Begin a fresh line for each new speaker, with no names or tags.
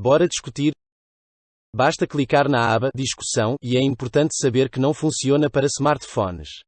Bora discutir? Basta clicar na aba Discussão e é importante saber que não funciona para smartphones.